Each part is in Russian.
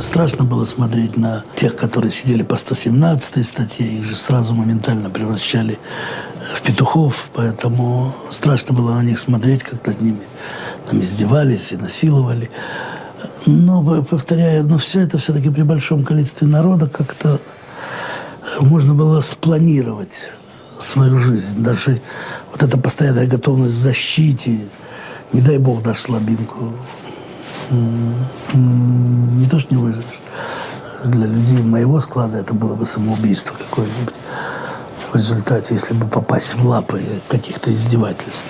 Страшно было смотреть на тех, которые сидели по 117 статье, их же сразу моментально превращали в петухов, поэтому страшно было на них смотреть, как над ними там издевались и насиловали. Но, повторяю, но все это все-таки при большом количестве народа как-то можно было спланировать свою жизнь. Даже вот эта постоянная готовность к защите, не дай бог дашь слабинку, не то, что не выживешь. Для людей моего склада это было бы самоубийство какое-нибудь в результате, если бы попасть в лапы каких-то издевательств.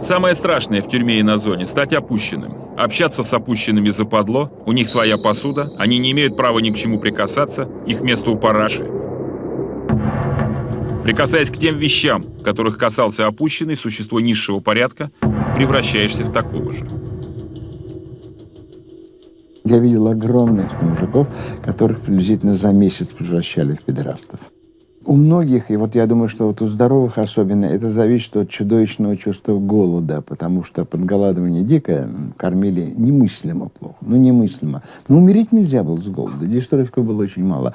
Самое страшное в тюрьме и на зоне – стать опущенным. Общаться с опущенными западло, у них своя посуда, они не имеют права ни к чему прикасаться, их место у параши. Прикасаясь к тем вещам, которых касался опущенный, существо низшего порядка, превращаешься в такого же. Я видел огромных мужиков, которых приблизительно за месяц превращали в педерастов. У многих, и вот я думаю, что вот у здоровых особенно, это зависит от чудовищного чувства голода, потому что подголодывание дикое кормили немыслимо плохо, ну немыслимо. Но умереть нельзя было с голода, дистрофиков было очень мало.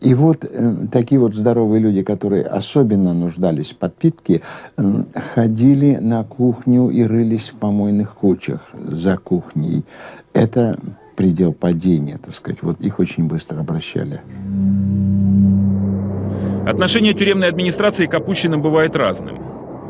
И вот э, такие вот здоровые люди, которые особенно нуждались в подпитке, э, ходили на кухню и рылись в помойных кучах за кухней. Это предел падения, так сказать. Вот их очень быстро обращали. Отношение тюремной администрации к опущенным бывает разным.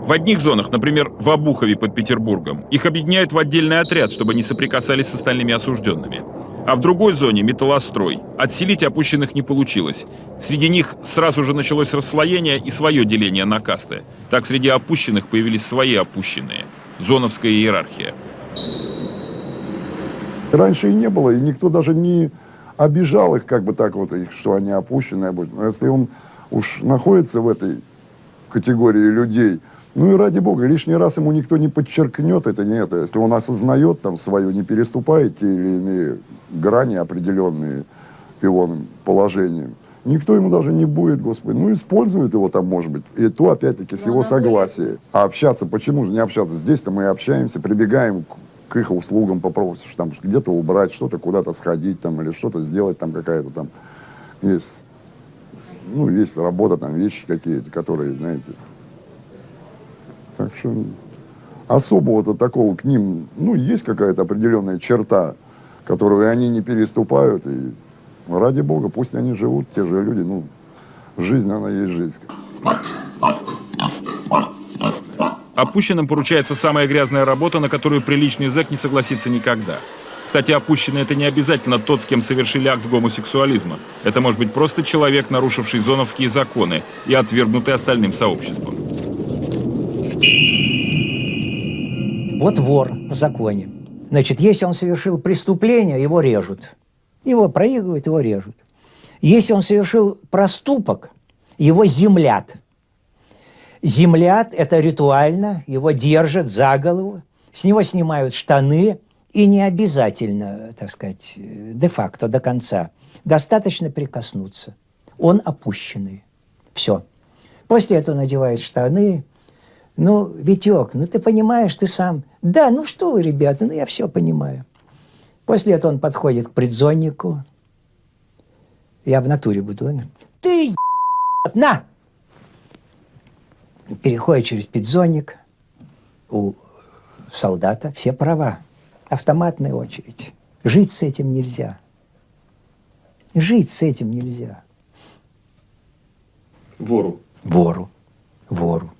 В одних зонах, например, в Обухове под Петербургом, их объединяют в отдельный отряд, чтобы не соприкасались с остальными осужденными. А в другой зоне, металлострой, отселить опущенных не получилось. Среди них сразу же началось расслоение и свое деление на касты. Так среди опущенных появились свои опущенные. Зоновская иерархия. Раньше и не было, и никто даже не обижал их, как бы так вот, что они опущенные. Но если он уж находится в этой категории людей, ну и ради бога, лишний раз ему никто не подчеркнет это, не это. Если он осознает там свое, не переступает те или иные грани определенные его положением, никто ему даже не будет, господи. Ну, использует его там, может быть, и то, опять-таки, с его согласия. А общаться, почему же не общаться? Здесь-то мы общаемся, прибегаем к, к их услугам, попросишь там где-то убрать, что-то куда-то сходить там, или что-то сделать там какая-то там есть ну, есть работа, там, вещи какие-то, которые, знаете. Так что особого-то такого к ним, ну, есть какая-то определенная черта, которую они не переступают, и ради бога, пусть они живут, те же люди, ну, жизнь, она есть жизнь. Опущенным поручается самая грязная работа, на которую приличный зэк не согласится никогда – кстати, опущенный – это не обязательно тот, с кем совершили акт гомосексуализма. Это может быть просто человек, нарушивший зоновские законы и отвергнутый остальным сообществом. Вот вор в законе. Значит, если он совершил преступление, его режут. Его проигрывают, его режут. Если он совершил проступок, его землят. Землят – это ритуально, его держат за голову, с него снимают штаны – и не обязательно, так сказать, де-факто, до конца. Достаточно прикоснуться. Он опущенный. Все. После этого надевает штаны. Ну, Витек, ну ты понимаешь, ты сам. Да, ну что вы, ребята, ну я все понимаю. После этого он подходит к предзоннику. Я в натуре буду. Ладно? Ты, на! Переходит через предзонник. У солдата все права автоматная очередь. Жить с этим нельзя. Жить с этим нельзя. Вору. Вору. Вору.